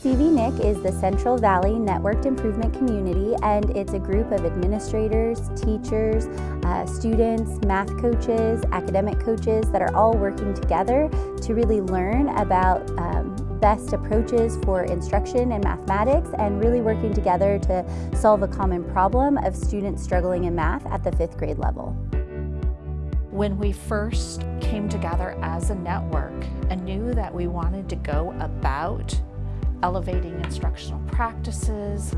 CVNIC is the Central Valley Networked Improvement Community and it's a group of administrators, teachers, uh, students, math coaches, academic coaches that are all working together to really learn about um, best approaches for instruction in mathematics and really working together to solve a common problem of students struggling in math at the fifth grade level. When we first came together as a network and knew that we wanted to go about elevating instructional practices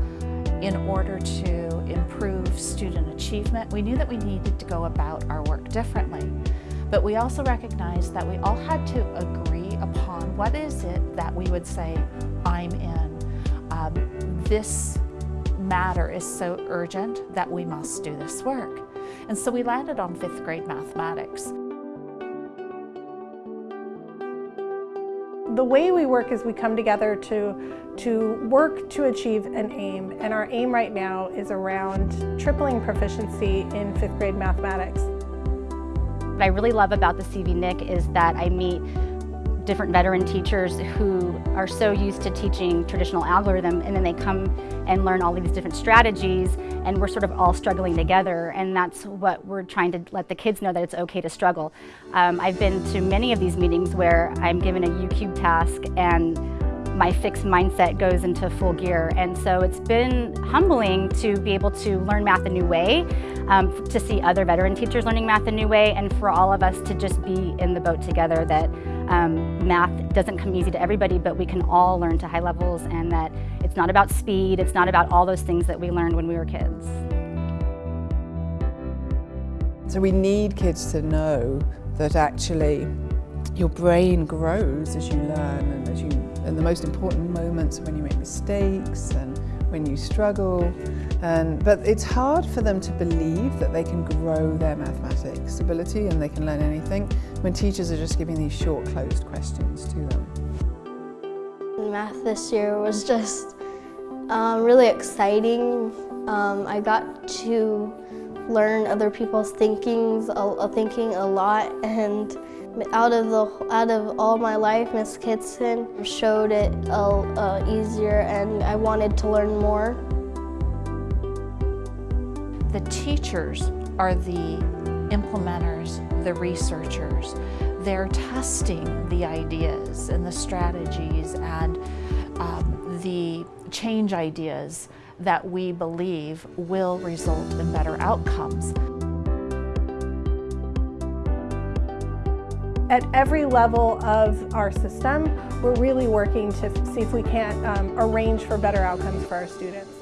in order to improve student achievement, we knew that we needed to go about our work differently. But we also recognized that we all had to agree upon what is it that we would say, I'm in. Um, this matter is so urgent that we must do this work. And so we landed on fifth grade mathematics. The way we work is we come together to, to work to achieve an aim, and our aim right now is around tripling proficiency in fifth grade mathematics. What I really love about the CVNIC is that I meet different veteran teachers who are so used to teaching traditional algorithm and then they come and learn all these different strategies and we're sort of all struggling together and that's what we're trying to let the kids know that it's okay to struggle. Um, I've been to many of these meetings where I'm given a YouCubed task and my fixed mindset goes into full gear. And so it's been humbling to be able to learn math a new way, um, to see other veteran teachers learning math a new way, and for all of us to just be in the boat together that um, math doesn't come easy to everybody, but we can all learn to high levels and that it's not about speed, it's not about all those things that we learned when we were kids. So we need kids to know that actually your brain grows as you learn and as you and the most important moments are when you make mistakes and when you struggle. And, but it's hard for them to believe that they can grow their mathematics ability and they can learn anything when teachers are just giving these short closed questions to them. Math this year was just um, really exciting. Um, I got to learn other people's thinkings, uh, thinking a lot and out of the out of all my life, Miss Kitson showed it uh, easier, and I wanted to learn more. The teachers are the implementers, the researchers. They're testing the ideas and the strategies and um, the change ideas that we believe will result in better outcomes. At every level of our system, we're really working to see if we can't um, arrange for better outcomes for our students.